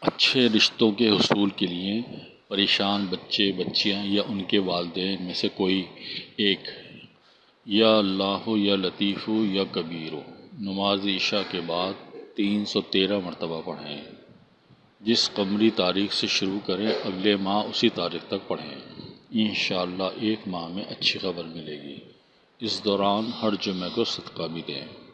اچھے رشتوں کے حصول کے لیے پریشان بچے، بچیاں یا ان کے والدین میں سے کوئی ایک، یا اللہ یا لطیف ہو یا کبیر ہو۔ نماز عشاء کے بعد تین سو تیرہ مرتبہ پڑھیں۔ جس قمری تاریخ سے شروع کریں، اگلے ماہ اسی تاریخ تک پڑھیں۔ انشاءاللہ ایک ماہ میں اچھی خبر ملے گی۔ اس دوران ہر جمعہ کو صدقہ بھی دیں۔